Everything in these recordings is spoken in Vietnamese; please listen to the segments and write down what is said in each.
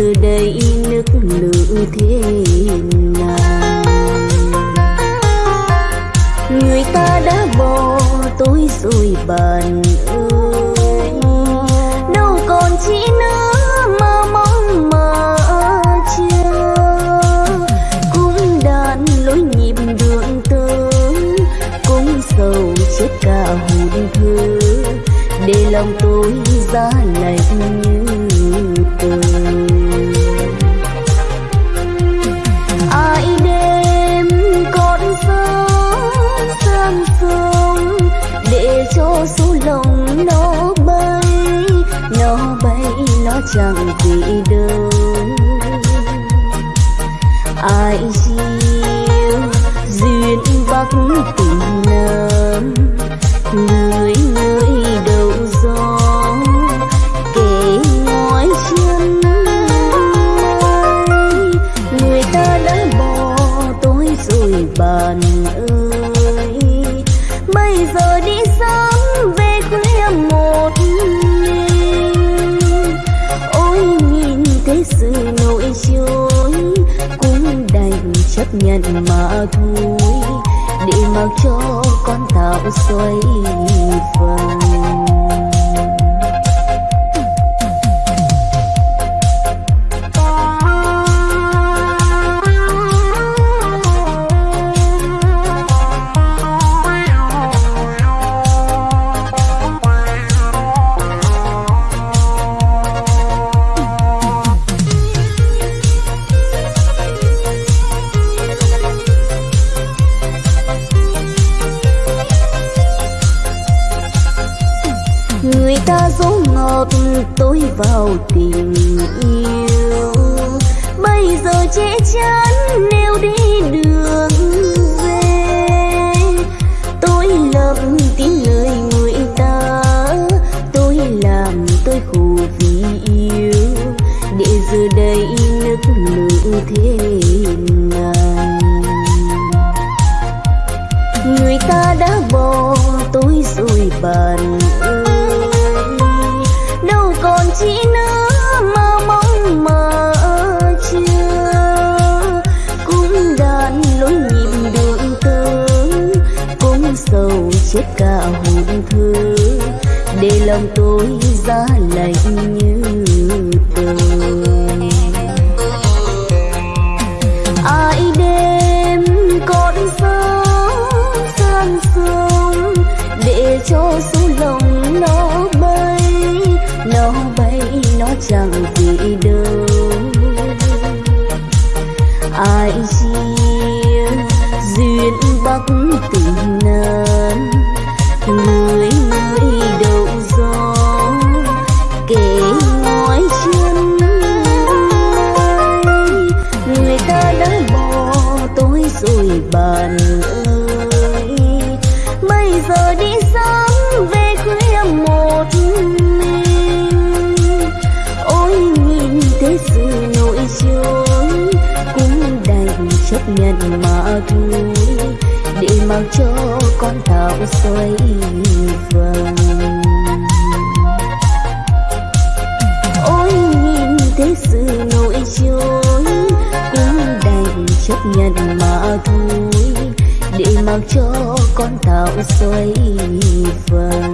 giờ đây nước lự thiên nàng người ta đã bỏ tôi rồi bạn ơi. Đâu còn chỉ nữa mà mong mà chờ cũng đàn lối nhịp đường tương, cũng sầu chết cả hồn thơ. Để lòng tôi ra lạnh như lo bay nó chẳng gì đâu ai yêu duyên bắc tình nơi vui. Để mặc cho con tạo xoay vần xa lạnh như tường ai đêm con gió gian sương để cho xuân nhận mà thu để mang cho con thảo xoay vòng. ôi, nhìn thế sự nổi trôi cũng đành chấp nhận mà thôi để mang cho con thảo xoay vòng.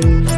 baby.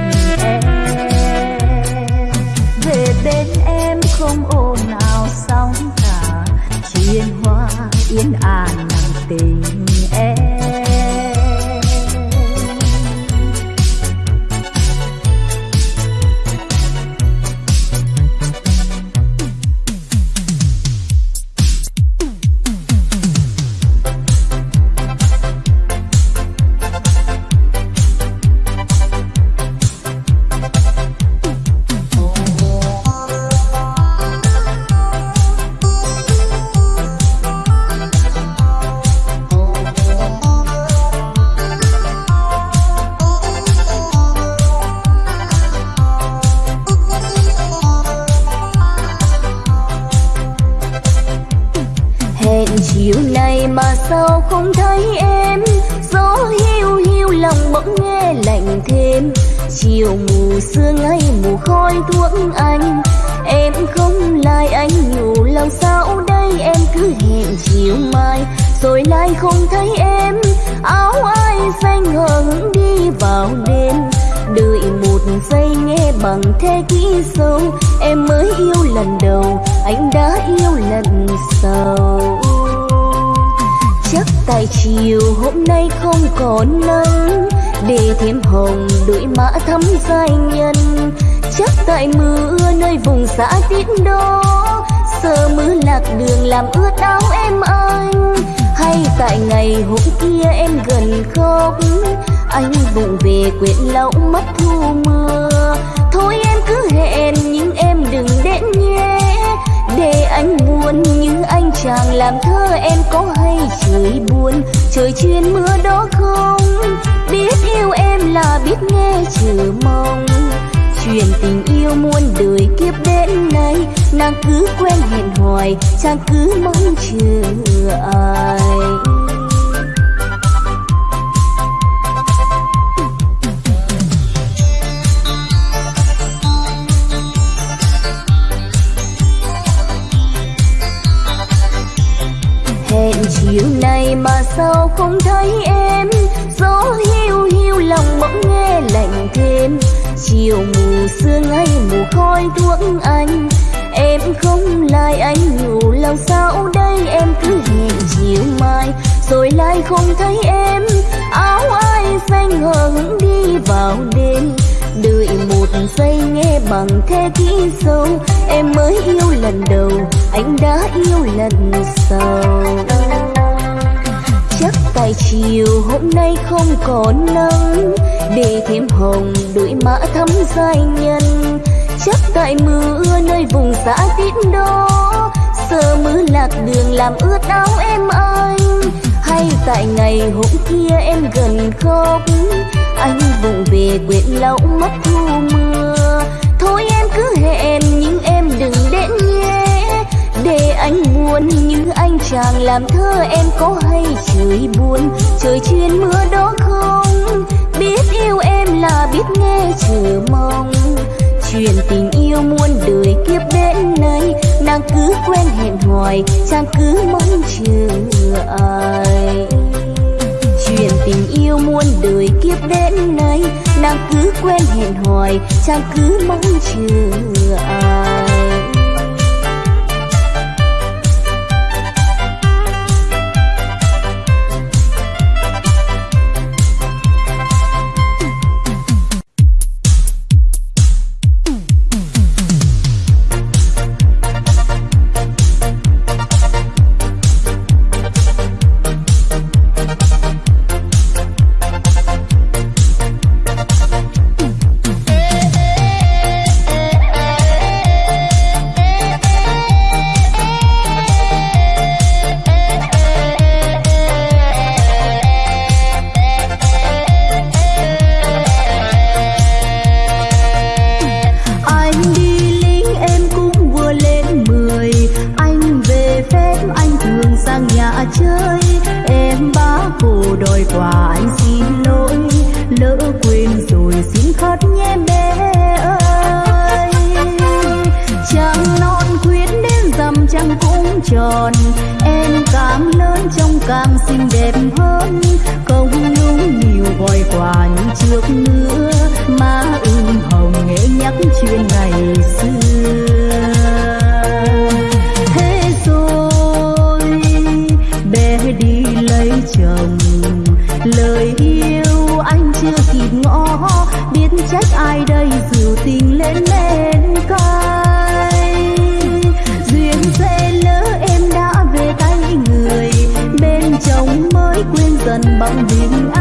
Sao không thấy em? Gió hiu hiu lòng bỗng nghe lạnh thêm. Chiều mù sương hay mù khói thuốc anh. Em không lại anh nhủ lòng sao đây? Em cứ hẹn chiều mai, rồi lại không thấy em. Áo ai xanh hờ hững đi vào đêm? Đợi một giây nghe bằng thế kỹ sâu. Em mới yêu lần đầu, anh đã yêu lần sau tại chiều hôm nay không còn nắng, để thêm hồng đuổi mã thắm giai nhân. Chắc tại mưa nơi vùng xã tiết đó sợ mưa lạc đường làm ướt áo em anh. Hay tại ngày hôm kia em gần khóc, anh vụng về quyện lậu mất thu mưa. Thôi em cứ hẹn, nhưng em đừng đến nhé để anh luôn như anh chàng làm thơ em có hay trời buồn? Trời chuyên mưa đó không? Biết yêu em là biết nghe chờ mong. Truyền tình yêu muôn đời kiếp đến nay, nàng cứ quen hẹn hoài, chàng cứ mong chờ ai? Chiều nay mà sao không thấy em, gió hiu hiu lòng bỗng nghe lạnh thêm. Chiều mù sương ấy mù khói thuốc anh, em không lại anh ngủ lâu sao đây? Em cứ hẹn chiều mai, rồi lại không thấy em. Áo ai xanh hờ hững đi vào đêm. Đợi một giây nghe bằng thế kỹ sâu, em mới yêu lần đầu, anh đã yêu lần sau chắc tại chiều, hôm nay không còn nắng. Để thêm hồng đôi mã thắm giai nhân. Chắc tại mưa nơi vùng xã tít đó sợ mưa lạc đường làm ướt áo em anh. Hay tại ngày hôm kia em gần khóc. Anh vụng về quyện lâu mất thu mưa. Thôi em cứ hẹn những em để anh buồn như anh chàng làm thơ em có hay trời buồn? Trời chuyên mưa đó không? Biết yêu em là biết nghe chờ mong. Chuyện tình yêu muôn đời kiếp đến nay, nàng cứ quen hẹn hoài, chàng cứ mong chờ ai? Chuyện tình yêu muôn đời kiếp đến nay, nàng cứ quen hẹn hoài, chàng cứ mong chờ ai? xinh đẹp hơn. Công nhung nhiều vòi quà như trước nữa má ưng hồng nghe nhắc chuyện ngày xưa. Thế rồi, bé đi lấy chồng, lời yêu anh chưa kịp ngó biết trách ai đây, dù tình lên lên bằng viên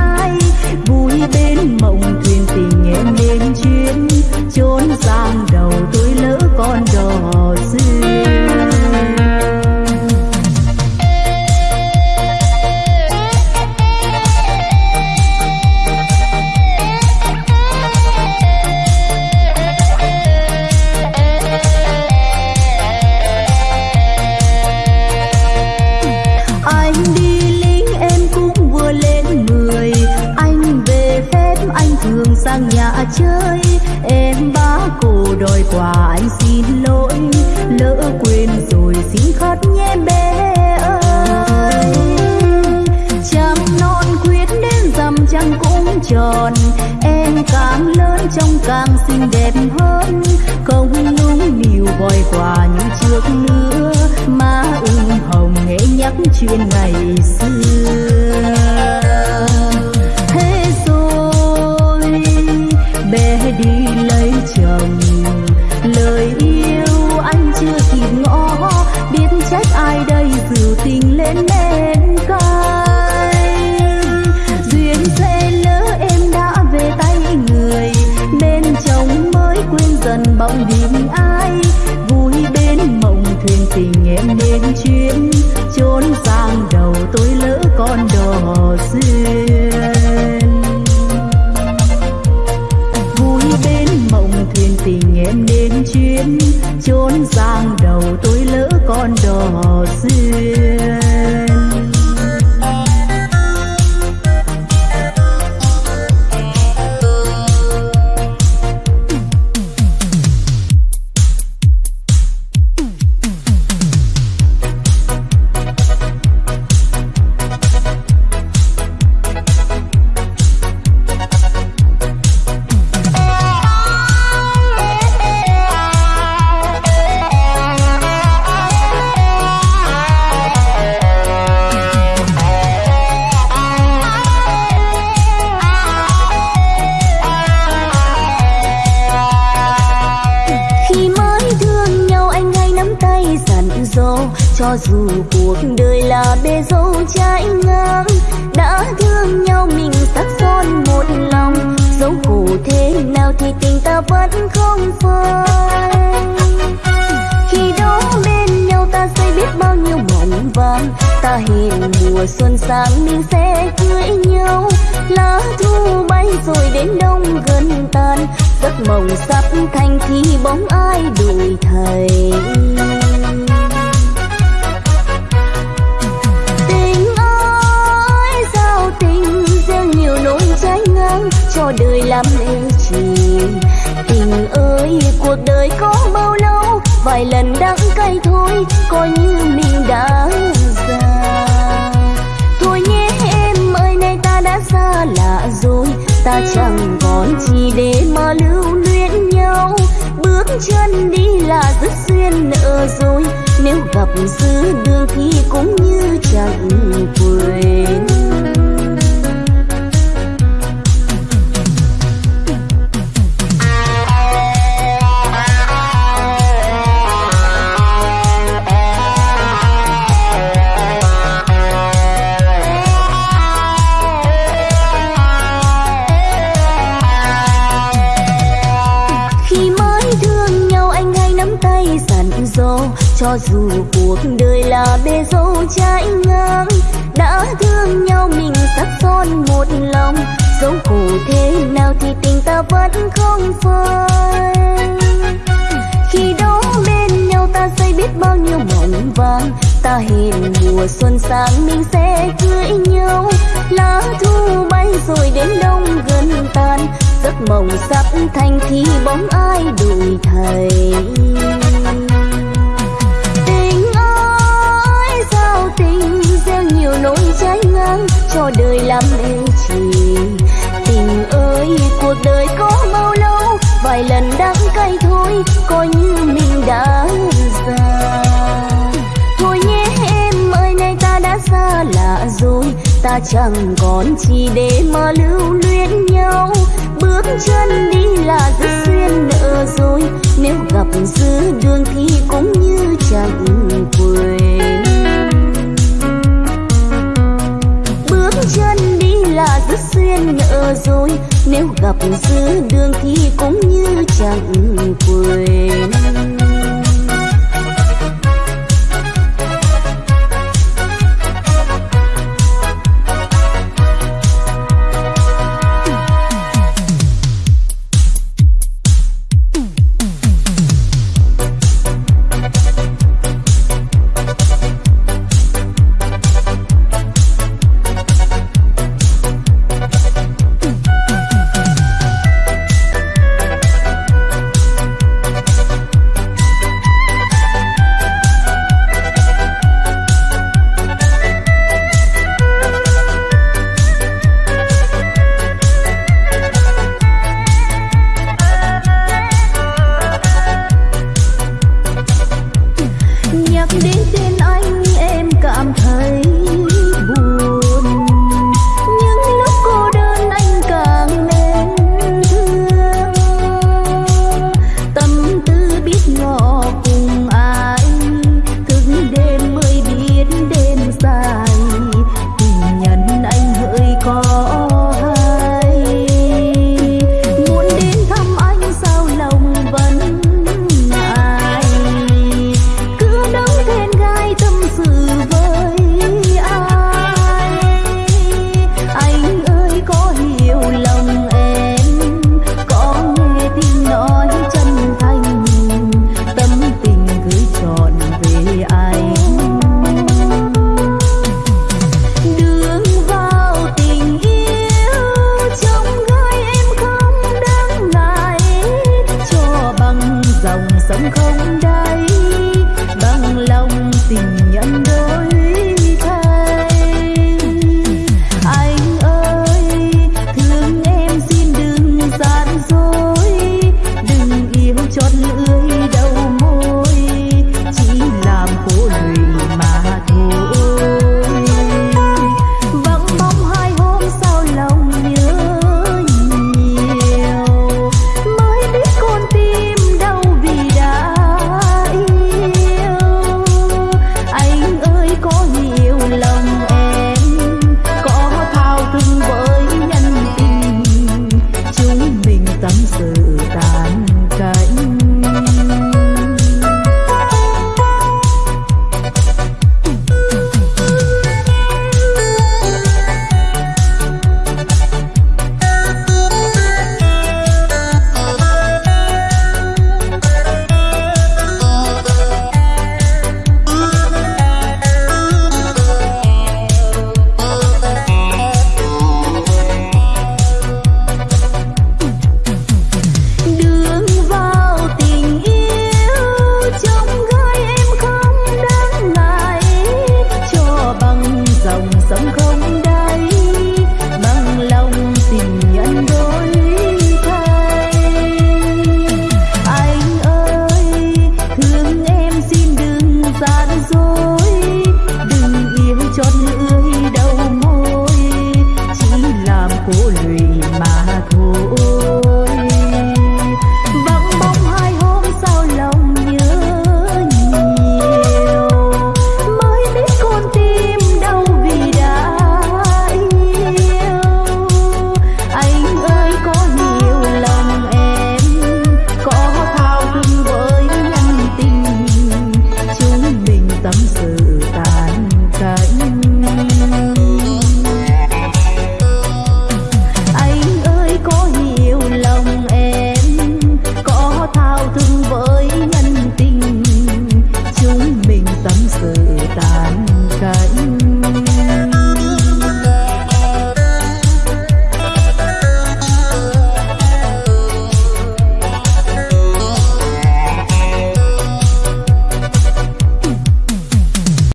chuyện ngày xưa. Thế rồi, bé đi lấy chồng. Lời yêu anh chưa kịp ngõ, biết trách ai đây dù tình lên men cay. Duyên sẽ lỡ em đã về tay người, bên chồng mới quên dần bóng hình ai. Vui bên mộng thuyền tình em nên chuyến chuyến chốn giang đầu tôi lỡ con đò duyên. Cho dù cuộc đời là bê dâu trái ngang, đã thương nhau mình sắc son một lòng. Dẫu khổ thế nào thì tình ta vẫn không phai. Khi đó bên nhau ta sẽ biết bao nhiêu mộng vàng. Ta hẹn mùa xuân sang mình sẽ cưới nhau. Lá thu bay rồi đến đông gần tan. Giấc mộng sắp thành thì bóng ai đổi thầy gieo nhiều nỗi trái ngang cho đời làm lệ chìm tình ơi, cuộc đời có bao lâu? Vài lần đắng cay thôi, coi như mình đã già. Thôi nhé em ơi, nay ta đã xa lạ rồi. Ta chẳng còn chi để mà lưu luyến nhau. Bước chân đi là rất duyên nợ rồi. Nếu gặp giữa đường thì cũng như chẳng quên cho dù cuộc đời là bê dâu trái ngang, đã thương nhau mình sắp son một lòng. Dẫu khổ thế nào thì tình ta vẫn không phai. Khi đó bên nhau ta xây biết bao nhiêu mộng vàng ta hẹn mùa xuân sang mình sẽ cưới nhau. Lá thu bay rồi đến đông gần tan, giấc mộng sắp thành thì bóng ai đổi Tình gieo nhiều nỗi trái ngang, cho đời làm ê chìm tình ơi, cuộc đời có bao lâu, vài lần đắng cay thôi coi như mình đã già. Thôi nhé em ơi nay ta đã xa lạ rồi, ta chẳng còn chi để mà lưu luyến nhau. Bước chân đi là rất xuyên nợ rồi, nếu gặp giữa đường thì cũng như chẳng quên. Là rất duyên nợ rồi. Nếu gặp giữa đường thì cũng như chẳng quên.